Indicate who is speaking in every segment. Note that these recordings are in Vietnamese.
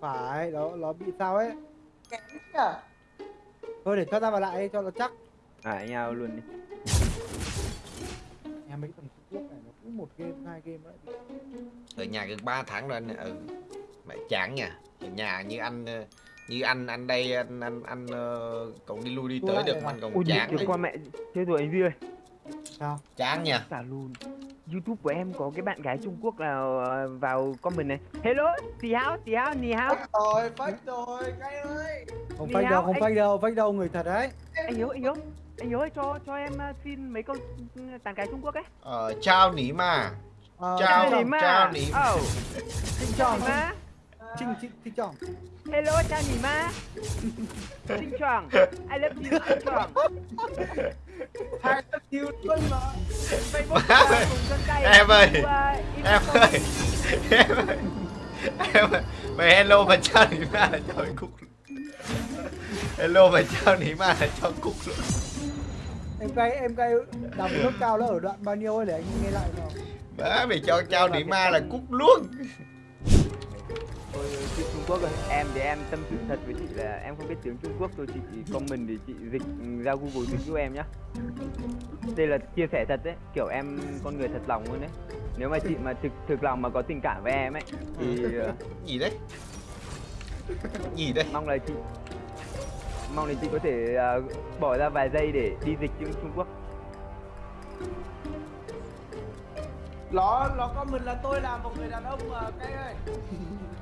Speaker 1: phải nó nó bị sao ấy.
Speaker 2: Kém nhỉ
Speaker 1: thôi để cho ra vào lại cho nó chắc.
Speaker 3: À anh ao luôn đi.
Speaker 1: Em mấy thằng Trung Quốc này nó cũng một game hai game đấy
Speaker 4: ở nhà gần 3 tháng rồi anh ừ mẹ chán nha. Ở nhà như anh ờ, như anh anh đây anh anh anh ờ, còn đi lui đi tới
Speaker 1: lại
Speaker 4: được anh còn chán đấy.
Speaker 3: qua mẹ Thế rồi anh Duy ơi
Speaker 1: sao?
Speaker 4: Chán nha
Speaker 3: Cả luôn. Youtube của em có cái bạn gái Trung Quốc nào ờ, vào comment này. Hello, tì hao, tì hao, nì hao.
Speaker 2: Fake rồi fake rồi cái ơi
Speaker 1: không fake đâu không fake đâu fake đâu người thật đấy.
Speaker 3: Anh Hiếu, anh Hiếu Anh Hiếu ơi, cho cho em ờ, xin mấy câu ừ, tán gái Trung Quốc ấy.
Speaker 4: Ờ, chào nỉ mà
Speaker 1: Ờ,
Speaker 4: Chào.
Speaker 3: Nỉ mà
Speaker 4: chào nỉ.
Speaker 1: Trinh
Speaker 3: chào nỉ mà
Speaker 1: Trinh Trinh Trinh Trọng.
Speaker 3: Hello, chào nỉ mà Xin chào I love you, xin chào
Speaker 2: hai tất yêu luôn mà.
Speaker 3: Facebook
Speaker 4: Em ơi, em ơi, em ơi em ơi em ơi. Mày hello mà chào nỉ mà là cho cúc hello mà chào nỉ mà là cho cúc luôn.
Speaker 1: Em cay em cay. Đọc nước cao nó ở đoạn bao nhiêu ấy để anh nghe lại nào
Speaker 4: má mày cho chào nỉ ma là cúc luôn
Speaker 3: Chị Trung Quốc ơi, em thì em tâm sự thật với chị là em không biết tiếng Trung Quốc thôi chị comment thì chị dịch ừ, ra Google dịch giúp em nhá. Đây là chia sẻ thật đấy, kiểu em con người thật lòng luôn đấy. Nếu mà chị mà thực thực lòng mà có tình cảm với em ấy thì ờ,
Speaker 4: gì đấy gì đấy
Speaker 3: mong là chị mong là chị có thể ờ, bỏ ra vài giây để đi dịch tiếng Trung Quốc.
Speaker 2: Nó nó comment là tôi là một người đàn ông mà cái ơi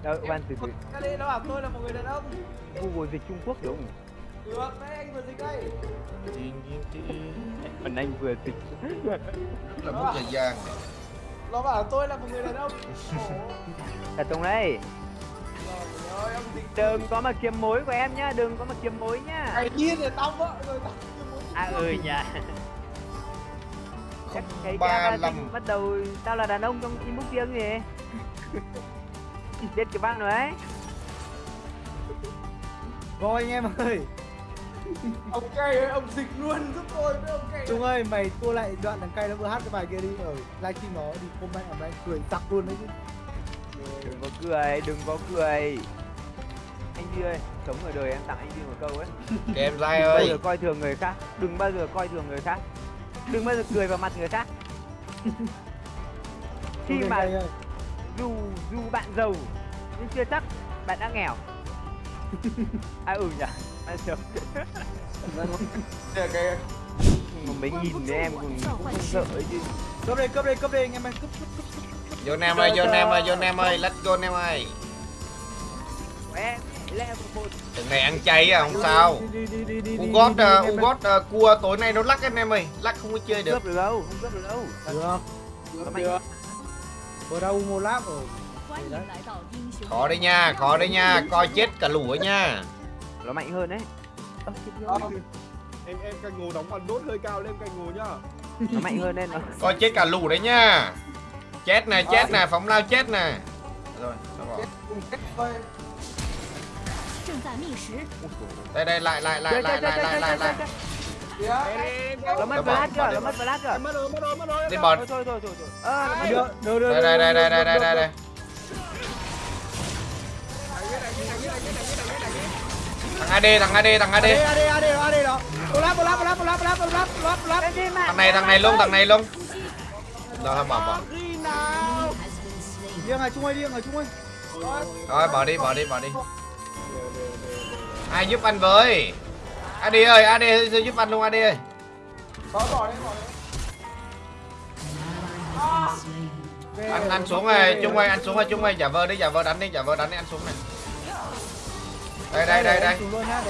Speaker 3: Đâu, khoan từ từ
Speaker 2: cái đấy nó bảo tôi là một người đàn ông
Speaker 3: Google dịch Trung Quốc đúng không?
Speaker 2: được đấy anh vừa dịch đây
Speaker 3: Phần anh vừa dịch.
Speaker 4: là mất thời gian
Speaker 2: nó bảo tôi là một người đàn ông
Speaker 3: không đấy?
Speaker 2: trời ơi
Speaker 3: Đừng có mà kiếm mối của em nhá, đừng có mà kiếm mối nhá.
Speaker 2: mày điên rồi tao vợ rồi tao
Speaker 3: À ừ nhỉ. Thấy
Speaker 4: ba
Speaker 3: Avatar bắt đầu tao là đàn ông trong im bút tiếng gì biết cái bác rồi ấy.
Speaker 1: Rồi anh em ơi.
Speaker 2: Ông cây ơi ông dịch luôn giúp tôi với ông cây
Speaker 1: Trung ơi. mày tua lại đoạn thằng cay nó vừa hát cái bài kia đi. Ở livestream nó đi comment ở đây cười sặc luôn đấy chứ.
Speaker 3: Đừng có cười đừng có cười. Anh Duy ơi sống ở đời em tặng anh Duy một câu ấy.
Speaker 4: Em dai
Speaker 3: đừng bao
Speaker 4: ơi.
Speaker 3: giờ coi thường người khác đừng bao giờ coi thường người khác đừng bao giờ cười vào mặt người khác khi mà dù dù bạn giàu nhưng chưa chắc bạn đã nghèo. À ừ nhỉ. Bạn giàu
Speaker 2: Kìa, kìa.
Speaker 3: mà mấy nghìn thì em cũng, cũng không sợ ấy chứ.
Speaker 1: Cướp đây cướp đây cướp đây anh em ơi. Cướp cướp cướp
Speaker 4: vô nam ơi vô nam ơi vô nam ơi let's go nam ơi.
Speaker 3: Em
Speaker 4: Từng này ăn chay à, không sao Ugot, uh, Ugot uh, cua tối nay nó lắc anh em ơi Lắc không có chơi được
Speaker 3: Không được đâu, không cướp được đâu
Speaker 1: Được
Speaker 2: Được,
Speaker 1: được đâu mua láp rồi.
Speaker 4: Khó đấy nha, khó đấy nha, coi chết cả lũ ấy nha
Speaker 3: Nó mạnh hơn đấy
Speaker 5: Em em cành ngô đóng bằng đốt hơi cao lên cành ngô nhá
Speaker 3: Nó mạnh hơn nên nó
Speaker 4: Coi chết cả lũ đấy nha Chết nè, chết nè, phóng lao chết nè Rồi,
Speaker 2: xong
Speaker 6: rồi 在觅食，
Speaker 4: đây đây lại lại lại
Speaker 3: Chơi,
Speaker 4: lại
Speaker 3: chơi,
Speaker 4: lại
Speaker 3: chơi,
Speaker 4: lại
Speaker 3: chơi,
Speaker 4: lại
Speaker 3: chơi,
Speaker 4: lại
Speaker 3: chơi.
Speaker 2: kìa
Speaker 5: em
Speaker 3: nó mất
Speaker 4: Nó bỏ,
Speaker 3: flash
Speaker 4: bỏ
Speaker 3: chưa
Speaker 4: đi,
Speaker 3: nó
Speaker 4: bỏ.
Speaker 3: mất flash chưa
Speaker 5: em mất rồi mất rồi mất rồi
Speaker 4: đi
Speaker 3: thôi
Speaker 4: bọt
Speaker 3: thôi thôi thôi thôi ờ nó mất
Speaker 1: được được được
Speaker 4: đây đây đây đây đây đây đây đây thằng AD thằng AD thằng AD
Speaker 1: AD AD AD đó AD đó một lap một lap một lap một lap một lap một lap một lap một lap
Speaker 3: Lên đi mà.
Speaker 4: thằng này thằng này luôn thằng này luôn rồi thôi bỏ bỏ
Speaker 1: riêng này Trung ơi riêng này Trung ơi
Speaker 4: rồi bỏ đi bỏ đi bỏ đi ai giúp anh với? AD ơi AD giúp anh luôn AD ơi.
Speaker 2: Có bỏ đi bỏ đi.
Speaker 1: Ok,
Speaker 4: anh anh xuống rồi chung ơi anh xuống rồi chung ơi giả vờ đi giả vờ đánh đi giả vờ đánh đi anh xuống này. Đây đây đây đây.
Speaker 1: Em xuống luôn. Nhá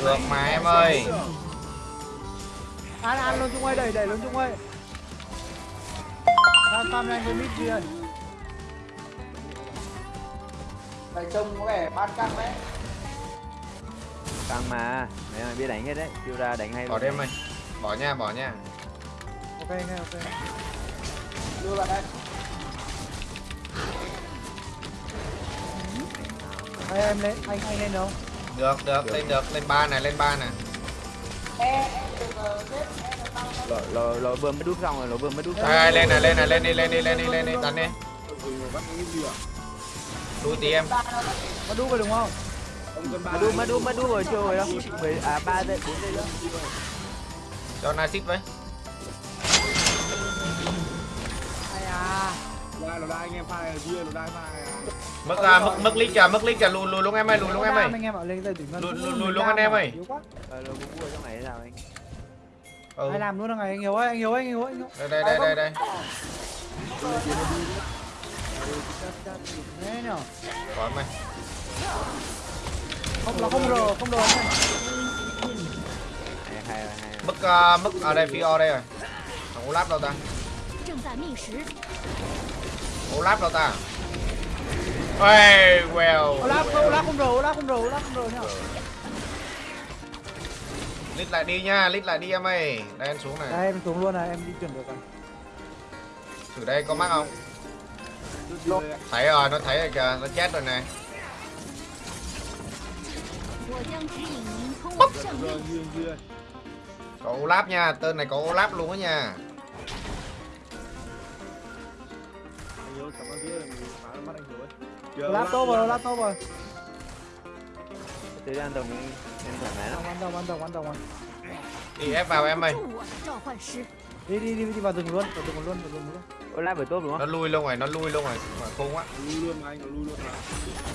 Speaker 4: Được mà em ơi.
Speaker 1: Ăn ăn luôn Trung ơi, đẩy đẩy luôn Trung ơi. Tham farm nhanh với mid kia
Speaker 2: Này trông có vẻ ban căng đấy.
Speaker 3: Căng mà, mày ơi biết đánh hết đấy, siêu ra đánh hay
Speaker 4: Bỏ đêm mày, bỏ nha, bỏ nha.
Speaker 1: Ok anh ok.
Speaker 2: Đưa bạn đây.
Speaker 1: Ê, em lên, anh anh lên đâu?
Speaker 4: Được được lên được lên ba này lên ba này
Speaker 3: lỗ, lỗ vừa mới đút xong rồi, lỗ vừa mới đút xong.
Speaker 4: Ai, lên này lên này lên đi lên đi lên đi lên đi đánh đi đuôi tí em
Speaker 1: có đu vào đúng không
Speaker 3: Mà đút, mà đút, mà đút rồi chưa rồi đâu. Mười, à, ba giây, bốn giây nữa.
Speaker 4: cho na xít với
Speaker 1: à
Speaker 5: Đây, nó đai anh em pha này kia, nó đai pha này à.
Speaker 4: mất à, mất mất lít kìa mất lít kìa lùi lùi luôn em ơi lùi luôn em ơi
Speaker 1: anh em bảo lên đây tỉnh ngân
Speaker 4: Lùi- lùi- lùi luôn anh em ơi.
Speaker 1: yếu quá
Speaker 3: Ờ, lỗ cũng mua trong này thế nào anh?
Speaker 4: ừ.
Speaker 1: ai làm luôn thằng này anh hiểu ơi anh hiểu ơi anh hiểu ơi anh hiểu
Speaker 4: đây đây đây đây đây
Speaker 1: thế nhở
Speaker 4: khỏi mày
Speaker 1: không nó không rờ không rờ anh em
Speaker 3: Hay, hay, hay.
Speaker 4: mất uh, mất ở đây phi o đây rồi thằng Olaf đâu ta
Speaker 6: 正在觅食，
Speaker 4: Olaf đâu ta? hey well.
Speaker 1: Olaf không, Olaf không rủ, Olaf không rủ, Olaf không rủ nha.
Speaker 4: Lít lại đi nha, lít lại đi em ơi. Đây em xuống này.
Speaker 1: Đây em xuống luôn này, em đi chuyển được rồi.
Speaker 4: Thử đây có mắc không? Thấy rồi, nó thấy rồi kìa, nó chết rồi này. Có Olaf nha, tên này có Olaf luôn á nha.
Speaker 5: thôi cảm rồi
Speaker 1: chờ laptop rồi laptop rồi
Speaker 3: tới ăn đồng em thoải mái lắm
Speaker 1: ăn đồng ăn đồng ăn đồng rồi
Speaker 4: đi ép vào em
Speaker 6: mày.
Speaker 1: đi đi đi đi vào rừng luôn vào rừng luôn vào rừng luôn
Speaker 3: Ôi lai bởi tốt đúng không?
Speaker 4: Nó lui luôn rồi, nó lui luôn rồi mà khôn quá.
Speaker 5: Lui luôn mà anh, nó lui luôn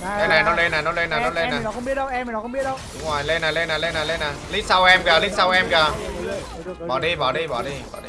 Speaker 5: mà.
Speaker 4: Đây, này, nó lên này, nó lên này, nó lên này.
Speaker 1: Em nó không biết đâu, em nó không biết đâu.
Speaker 4: Đúng rồi, lên này, lên này, lên này, lên này. Lít sau em kìa, lít sau em kìa. Bỏ đi, bỏ đi, bỏ đi, bỏ đi.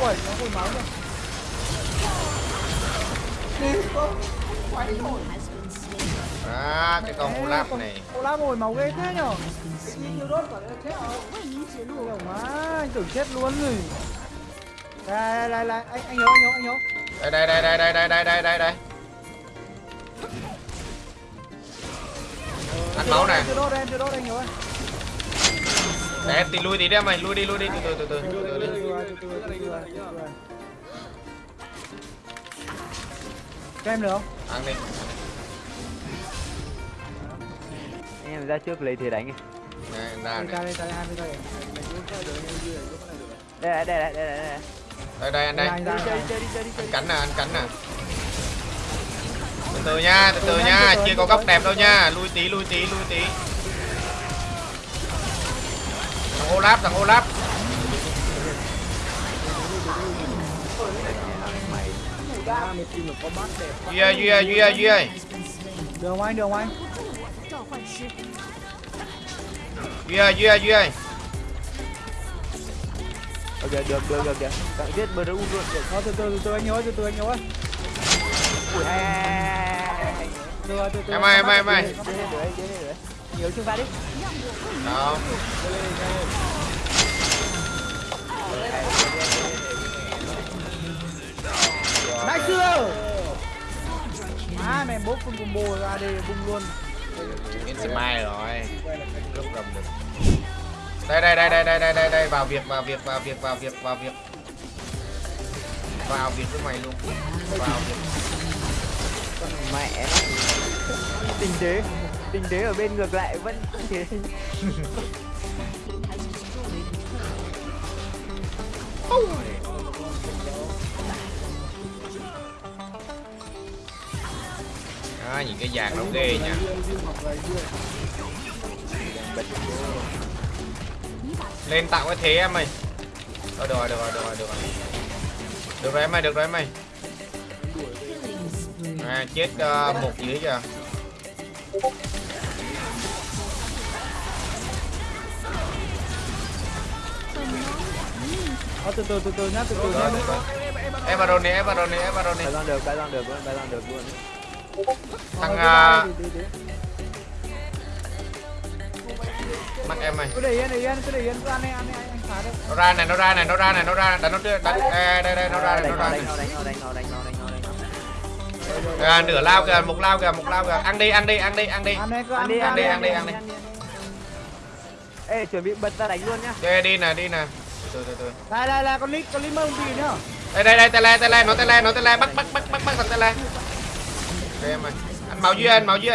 Speaker 1: Ui, nó hồi máu rồi Đi không Quay
Speaker 4: À, cái con hồ lap này.
Speaker 1: Hồ lap hồi máu ghê thế nhở?
Speaker 6: Cái nhiều đốt quả
Speaker 1: chết không Má, anh tưởng chết luôn rồi. Đây, đây, đây, anh, anh nhớ, anh nhớ, anh nhớ.
Speaker 4: Đây, đây, đây, đây, đây, đây, đây, đây, đây, đây Ăn máu này
Speaker 1: Chưa đốt đây, chưa đốt anh nhớ
Speaker 4: để em tí lui tí đi em mày lui đi lui đi từ từ từ từ.
Speaker 1: Cho em được không?
Speaker 4: ăn đi
Speaker 3: Anh em ra trước lấy thế đánh.
Speaker 4: ra
Speaker 1: Đây, đây, ra đây, 20 giây.
Speaker 3: Đây, đây, đây, đây, đây, đây.
Speaker 4: đây đây anh đây
Speaker 1: Anh
Speaker 3: đi, đi, đi, đi.
Speaker 4: cắn nè anh cắn nè từ từ nha từ từ nha chưa có góc đẹp đâu nha lui tí lui tí lui tí thằng Olaf thằng Olaf. Duy Duy Duy Duy
Speaker 1: Đường anh đường anh.
Speaker 4: Duy Duy Duy
Speaker 3: Ok được được được kìa Tặng giết bờ luôn.
Speaker 1: Thôi từ từ từ anh nhớ từ từ anh nhớ.
Speaker 3: Ui.
Speaker 4: Em ơi em ơi em ơi
Speaker 3: nhiều chân va đi
Speaker 4: không.
Speaker 1: Đại sư! Má mày bốc con combo ra đi bung luôn.
Speaker 4: Đến sẽ mai rồi. Lúc cầm được. Đây đây đây đây đây đây đây đây vào việc vào việc vào việc vào việc vào việc. Vào việc với mày luôn. Vào việc.
Speaker 3: Con mẹ nó. Tinh tế tình thế ở bên ngược lại vẫn thế.
Speaker 4: đó nhìn cái vàng nó ghê nha. Lên tạo cái thế em ơi. Ờ, được rồi được rồi được rồi được rồi. Được rồi em ơi được rồi em ơi. À, chết uh, một dưới kìa.
Speaker 1: Thôi, từ từ, từ từ nhá, từ từ nhá.
Speaker 4: Ép vào đồn đi ép vào đồn đi ép vào đồn đi
Speaker 3: Bài con được, bài con được luôn, bài con được luôn.
Speaker 4: Thằng,
Speaker 1: Ờ,
Speaker 4: à, mắt em ơi
Speaker 1: cứ để yên để yên cứ để yên. Cứ ăn đi ăn đi anh phá đi.
Speaker 4: Nó ra này nó ra này nó ra này nó ra này. Đánh nó trước đánh đây đây đây nó ra này nó ra này.
Speaker 3: Đánh nó đánh nó đánh nó đánh nó nó
Speaker 4: à, nửa lao kìa một lao kìa một lao kìa. Ăn đi ăn đi ăn đi ăn đi.
Speaker 1: Ăn đi
Speaker 3: ăn đi
Speaker 4: ăn đi, ăn đi, ăn đi.
Speaker 3: ê chuẩn bị bật ra đánh luôn nhá.
Speaker 4: Chơi đi nè đi nè từ từ từ
Speaker 1: đây đây đây con lít con lít mơ gì nữa.
Speaker 4: Đây đây đây tele tele nó tele nó tele bắt bắt bắt bắt bắt thằng tele đây em ơi anh máu dưới anh máu
Speaker 1: lít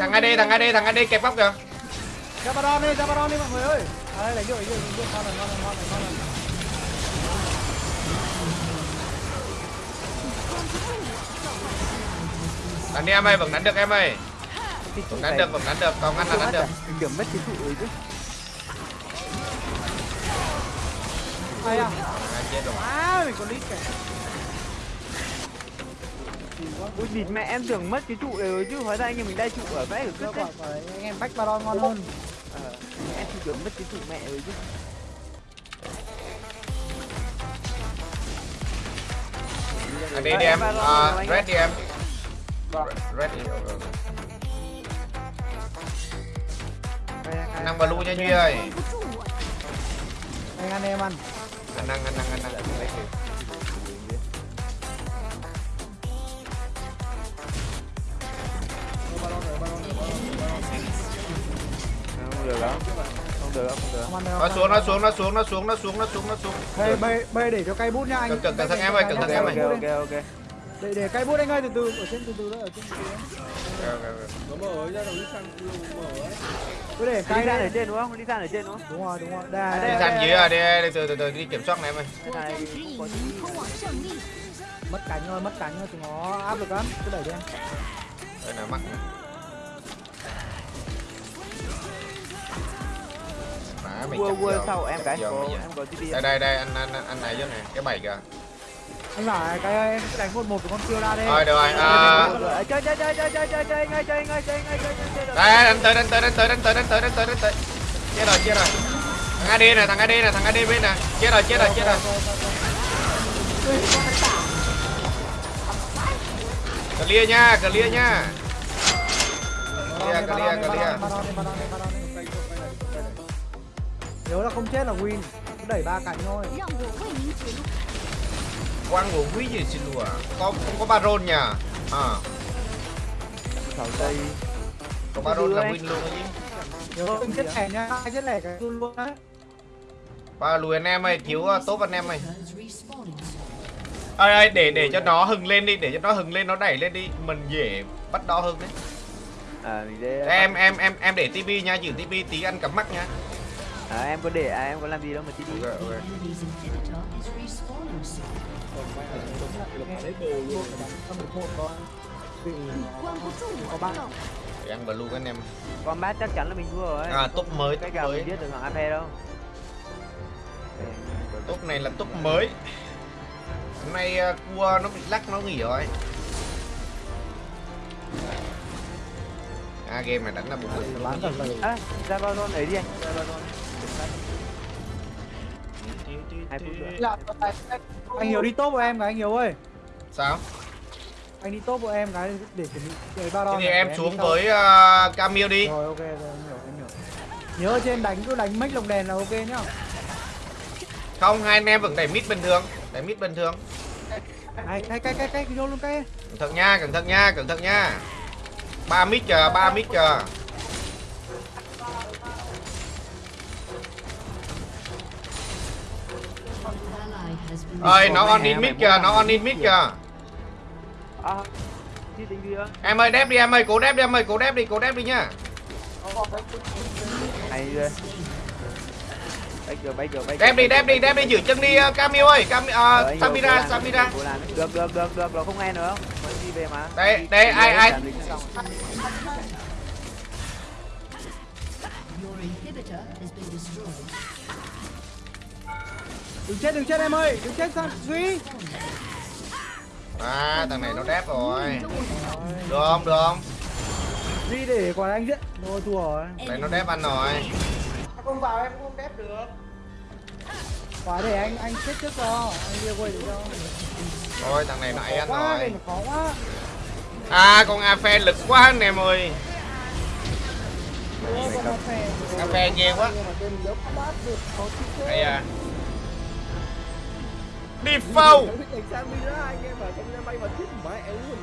Speaker 4: thằng. AD thằng AD thằng AD kẹp bóc kìa.
Speaker 1: Zabaron đi Zabaron đi mọi người ơi. À đây đánh rồi đánh rồi đánh rồi ngon rồi ngon rồi ngon rồi ngon rồi
Speaker 4: đánh đi em ơi vẫn đánh được em ơi. Vẫn đánh được vẫn đánh được còn anh là đánh được.
Speaker 3: đừng điểm mất cái trụ rồi chứ
Speaker 1: Đây à?
Speaker 4: À chết rồi.
Speaker 1: À mình có lít kìa.
Speaker 3: Ui địt mẹ em tưởng mất cái trụ đấy rồi chứ hóa ra anh em mình đai trụ ở vẽ ở cứ đấy.
Speaker 1: Anh em bách baron ngon hơn.
Speaker 3: Ờ, em thì tưởng mất cái trụ mẹ rồi chứ.
Speaker 4: Anh đi đi em, uh, red đi à. em. Vâng. Red đi. Ừ. Năng blue nha Duy ơi.
Speaker 1: Anh ăn em ăn
Speaker 4: anh năng anh năng anh
Speaker 3: không được đâu không được đâu không được
Speaker 1: không ăn đâu
Speaker 4: nó xuống nó xuống nó xuống nó xuống nó xuống nó xuống nó xuống.
Speaker 1: Đây bê bê để cho cây bút nha anh.
Speaker 4: Cẩn- thận em ơi, cẩn thận em ơi.
Speaker 3: ok ok
Speaker 1: để để cái bút anh ơi từ từ ở trên từ từ đó ở trên. Từ từ
Speaker 5: nó mở ra rồi đi sang mở ấy
Speaker 1: cứ để cái
Speaker 3: ra ở trên đúng không? Đi sang ở trên đúng không?
Speaker 1: Đúng rồi đúng rồi.
Speaker 3: À,
Speaker 1: đây
Speaker 4: đi sang dưới à? đi từ từ từ đi kiểm soát này em ơi.
Speaker 1: Mất cánh rồi mất cánh rồi chúng nó áp được lắm. Cứ đẩy đi
Speaker 4: đây là mắc mày
Speaker 3: quơ
Speaker 4: quơ
Speaker 3: sau em cái
Speaker 4: em
Speaker 3: có em có
Speaker 4: đây đây đây anh anh anh này chứ này. Cái bảy kìa
Speaker 1: anh bảo cái em cứ đánh một một với con siêu ra đi
Speaker 4: rồi được rồi à,
Speaker 3: chơi chơi chơi chơi chơi chơi chơi ngay chơi ngay chơi ngay chơi chơi chơi
Speaker 4: đây đánh tới đánh tới đánh tới đánh tới đánh tới đánh tới đánh tới. Chết rồi chết rồi. Thằng AD này thằng AD này thằng AD bên này. Chết rồi chết rồi chết rồi. Clear nha clear nha. Clear clear clear.
Speaker 1: Nhớ là không chết là win. Đẩy ba cánh thôi
Speaker 4: quăng của quý gì xin lùa có không có baron nha. À.
Speaker 3: Thảo tây.
Speaker 4: Có baron là win luôn đấy chứ
Speaker 1: đừng chết lẻ nha ai chết luôn á.
Speaker 4: Ba lùi anh em ơi cứu à, tốt anh em ơi. Ai ai để để cho nó hừng lên đi để cho nó hừng lên nó đẩy lên đi. Mình dễ bắt đo hơn đấy.
Speaker 3: À, để... À,
Speaker 4: em em em em để tivi nha giữ tivi tí ăn cắm mắt nha.
Speaker 3: À, em có để à, em có làm gì đâu mà
Speaker 6: tivi okay,
Speaker 4: okay ăn blue các anh em.
Speaker 3: Con bát chắc chắn là mình thua rồi
Speaker 4: à top mới
Speaker 3: cái
Speaker 4: gà
Speaker 3: mình biết được AP đâu.
Speaker 4: Top này là top mới. Hôm nay à, cua nó bị lắc nó nghỉ rồi. À game này đánh là
Speaker 1: bụng
Speaker 3: à, ra bao đôn ấy đi anh. ra bao hai phút nữa.
Speaker 1: Là anh hiểu đi top của em cái anh hiểu ơi.
Speaker 4: Sao?
Speaker 1: Anh đi top của em cái để chuẩn bị để ba
Speaker 4: thế
Speaker 1: đo
Speaker 4: thì em xuống với uh, Camille đi.
Speaker 1: Rồi ok rồi em hiểu em hiểu. Nhớ trên đánh cứ đánh make lồng đèn là ok nhá.
Speaker 4: Không hai anh em vẫn đẩy mid bình thường đẩy mid bình thường.
Speaker 1: Cái cái cái cái cái vô luôn cái.
Speaker 4: Cẩn thận nha cẩn thận nha cẩn thận nha. Ba mid chờ ba mid chờ ơi nó on in mid kìa nó on in mid kìa.
Speaker 3: à
Speaker 4: em ơi đép đi em ơi cố đép đi em ơi cố đép đi cố đép đi nhá.
Speaker 3: Hay bay
Speaker 4: đép đi đép đi đép đi giữ chân đi uh, Camille ơi Cam uh, Samira Samira.
Speaker 3: được được được được nó không nghe nữa. Mới đi về mà.
Speaker 4: Đây đây ai ai
Speaker 1: đừng chết đừng chết em ơi. Đừng chết sao duy?
Speaker 4: À thằng này nó đép rồi. Được không được không?
Speaker 1: Duy để còn anh giết thôi thua rồi.
Speaker 4: Đây nó đép ăn rồi.
Speaker 2: Không vào em không đép được?
Speaker 1: Quả để anh anh chết trước cho, anh kia quay để cho.
Speaker 4: Thôi thằng này nãy anh
Speaker 1: quá,
Speaker 4: rồi.
Speaker 1: khó quá.
Speaker 4: À con Afe lực quá anh em ơi.
Speaker 1: Nó phè.
Speaker 4: Afe ghê quá.
Speaker 1: Nhưng mà
Speaker 4: Đi phâu
Speaker 5: sang anh em trong bay chết mẹ luôn